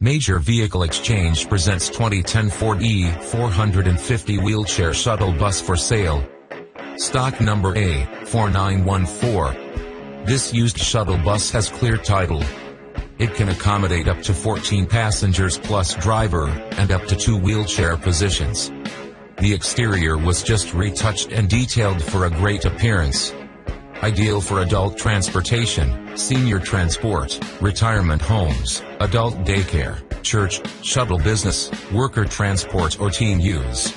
Major Vehicle Exchange presents 2010 Ford E450 wheelchair shuttle bus for sale. Stock number A4914. This used shuttle bus has clear title. It can accommodate up to 14 passengers plus driver, and up to two wheelchair positions. The exterior was just retouched and detailed for a great appearance. Ideal for adult transportation, senior transport, retirement homes, adult daycare, church, shuttle business, worker transport or teen use.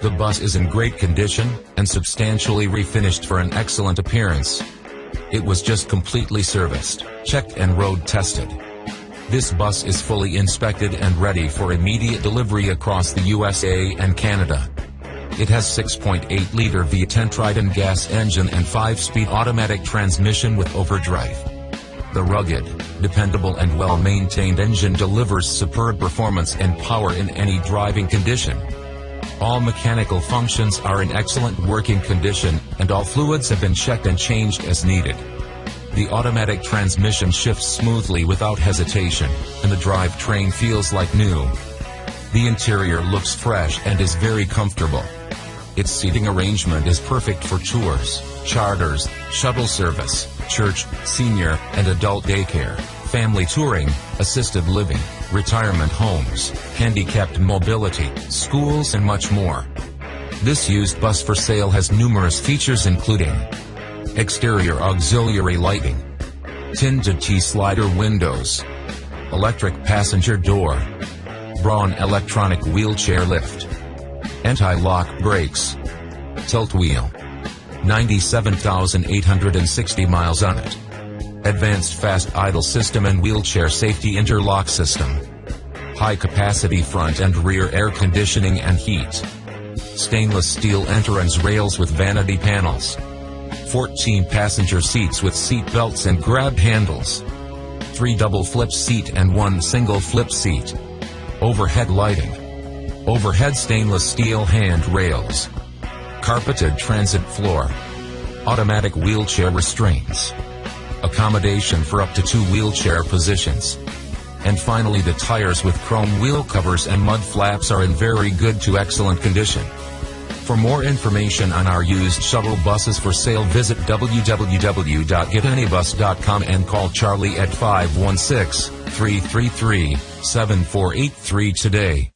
The bus is in great condition, and substantially refinished for an excellent appearance. It was just completely serviced, checked and road tested. This bus is fully inspected and ready for immediate delivery across the USA and Canada. It has 6.8-liter V10 Triton gas engine and 5-speed automatic transmission with overdrive. The rugged, dependable and well-maintained engine delivers superb performance and power in any driving condition. All mechanical functions are in excellent working condition, and all fluids have been checked and changed as needed. The automatic transmission shifts smoothly without hesitation, and the drivetrain feels like new. The interior looks fresh and is very comfortable. Its seating arrangement is perfect for tours, charters, shuttle service, church, senior, and adult daycare, family touring, assisted living, retirement homes, handicapped mobility, schools and much more. This used bus for sale has numerous features including exterior auxiliary lighting, tinted T-slider windows, electric passenger door, Braun electronic wheelchair lift, anti-lock brakes, tilt wheel, 97,860 miles on it, advanced fast idle system and wheelchair safety interlock system, high capacity front and rear air conditioning and heat, stainless steel entrance rails with vanity panels, 14 passenger seats with seat belts and grab handles, 3 double flip seat and 1 single flip seat, overhead lighting, overhead stainless steel hand rails, carpeted transit floor, automatic wheelchair restraints, accommodation for up to two wheelchair positions. And finally the tires with chrome wheel covers and mud flaps are in very good to excellent condition. For more information on our used shuttle buses for sale visit www.getanybus.com and call Charlie at 516 333 7483 today.